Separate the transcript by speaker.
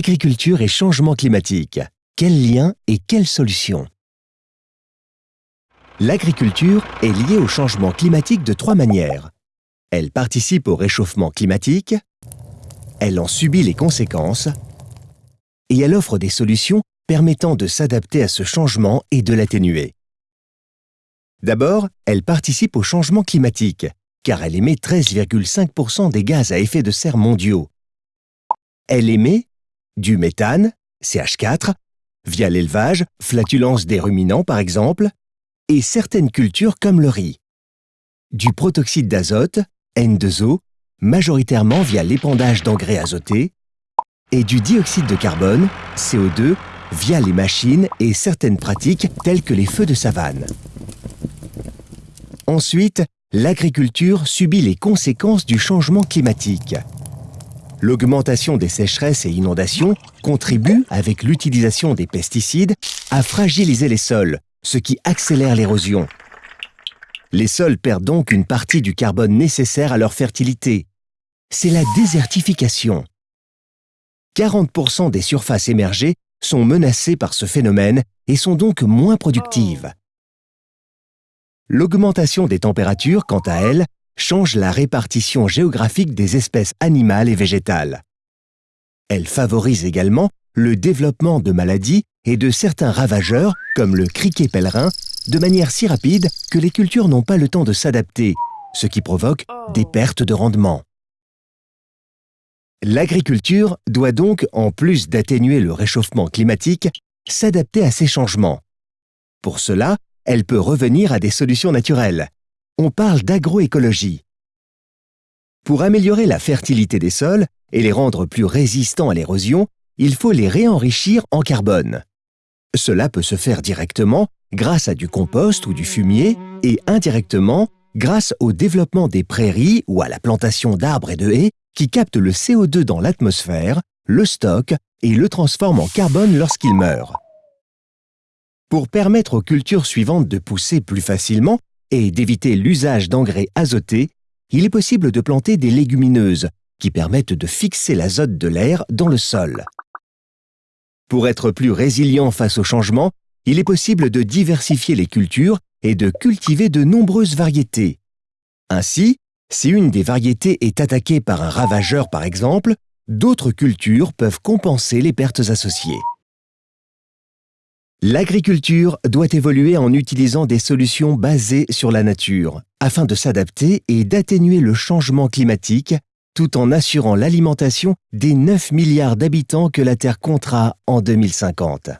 Speaker 1: Agriculture et changement climatique. Quel lien et quelle solution? L'agriculture est liée au changement climatique de trois manières. Elle participe au réchauffement climatique, elle en subit les conséquences et elle offre des solutions permettant de s'adapter à ce changement et de l'atténuer. D'abord, elle participe au changement climatique, car elle émet 13,5% des gaz à effet de serre mondiaux. Elle émet du méthane, CH4, via l'élevage, flatulence des ruminants par exemple, et certaines cultures comme le riz. Du protoxyde d'azote, N2O, majoritairement via l'épandage d'engrais azotés, et du dioxyde de carbone, CO2, via les machines et certaines pratiques telles que les feux de savane. Ensuite, l'agriculture subit les conséquences du changement climatique. L'augmentation des sécheresses et inondations contribue, avec l'utilisation des pesticides, à fragiliser les sols, ce qui accélère l'érosion. Les sols perdent donc une partie du carbone nécessaire à leur fertilité. C'est la désertification. 40% des surfaces émergées sont menacées par ce phénomène et sont donc moins productives. L'augmentation des températures, quant à elle, change la répartition géographique des espèces animales et végétales. Elle favorise également le développement de maladies et de certains ravageurs, comme le criquet pèlerin, de manière si rapide que les cultures n'ont pas le temps de s'adapter, ce qui provoque des pertes de rendement. L'agriculture doit donc, en plus d'atténuer le réchauffement climatique, s'adapter à ces changements. Pour cela, elle peut revenir à des solutions naturelles. On parle d'agroécologie. Pour améliorer la fertilité des sols et les rendre plus résistants à l'érosion, il faut les réenrichir en carbone. Cela peut se faire directement grâce à du compost ou du fumier et indirectement grâce au développement des prairies ou à la plantation d'arbres et de haies qui captent le CO2 dans l'atmosphère, le stockent et le transforment en carbone lorsqu'il meurt. Pour permettre aux cultures suivantes de pousser plus facilement et d'éviter l'usage d'engrais azotés, il est possible de planter des légumineuses qui permettent de fixer l'azote de l'air dans le sol. Pour être plus résilient face au changement, il est possible de diversifier les cultures et de cultiver de nombreuses variétés. Ainsi, si une des variétés est attaquée par un ravageur par exemple, d'autres cultures peuvent compenser les pertes associées. L'agriculture doit évoluer en utilisant des solutions basées sur la nature, afin de s'adapter et d'atténuer le changement climatique, tout en assurant l'alimentation des 9 milliards d'habitants que la Terre comptera en 2050.